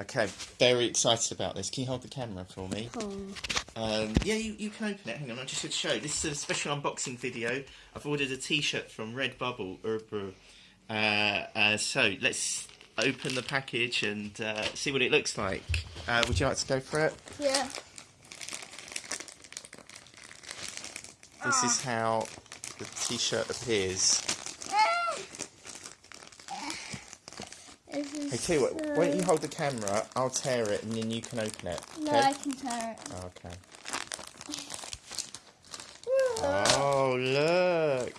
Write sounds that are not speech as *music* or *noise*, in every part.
Okay, very excited about this. Can you hold the camera for me? Oh. Um, yeah, you, you can open it. Hang on, I just should show. This is a special unboxing video. I've ordered a T-shirt from Redbubble. Uh, uh, so let's open the package and uh, see what it looks like. Uh, would you like to go for it? Yeah. This is how the T-shirt appears. Hey, tell you what, why don't you hold the camera? I'll tear it and then you can open it. No, okay? I can tear it. Oh, okay. *laughs* Oh, look.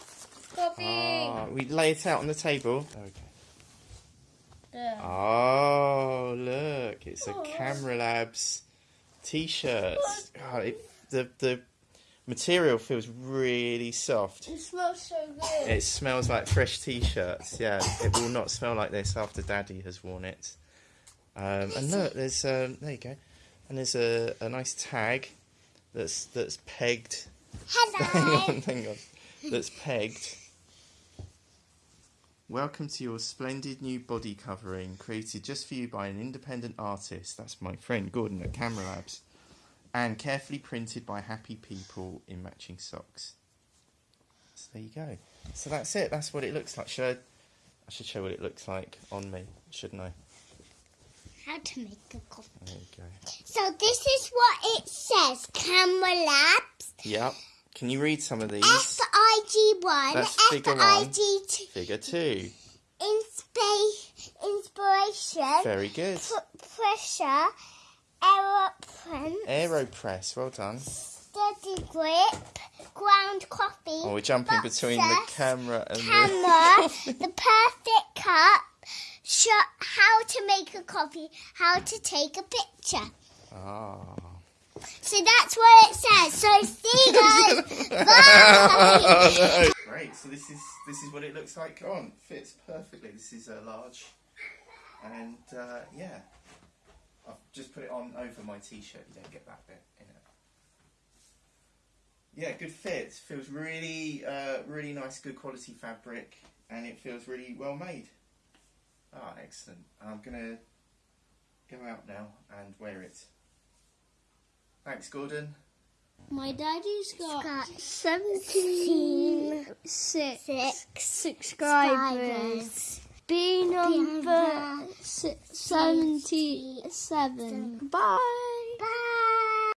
Copy. Oh, we lay it out on the table. Okay. There. Oh, look. It's a Oh. Camera Labs t-shirt. Oh, it, the, the material feels really soft. It smells so good. It smells like fresh t-shirts. Yeah, it will not smell like this after Daddy has worn it. Um, and look, there's um, there you go, and there's a, a nice tag that's that's pegged. *laughs* hang Hello. on, hang on. That's pegged. Welcome to your splendid new body covering, created just for you by an independent artist. That's my friend Gordon at Camera Labs, and carefully printed by happy people in matching socks. So there you go. So that's it. That's what it looks like. Should I, I should show what it looks like on me, shouldn't I? How to make a coffee. There you go. So this is what it says. Camera Labs. Yep. Can you read some of these? F I G one. That's figure one. Figure two. Inspa- inspiration. Very good. P- pressure. Aeroplane. Aeropress. Well done. Steady grip. Ground coffee. Oh, we're jumping between the camera and the camera, *laughs* the perfect cup, show how to make a coffee, how to take a picture. the. Ah. So that's what it says. So see you guys. *laughs* Bye. *laughs* Great. So this is this is what it looks like on. Fits perfectly. This is a large, and uh, yeah, I've just put it on over my t-shirt. You don't get that bit in it. Yeah, good fit. Feels really, uh, really nice, good quality fabric, and it feels really well made. Ah, excellent. I'm gonna go out now and wear it. Thanks, Gordon. My daddy's got, Got 76 Six subscribers. B number number si- 77. Bye. Bye.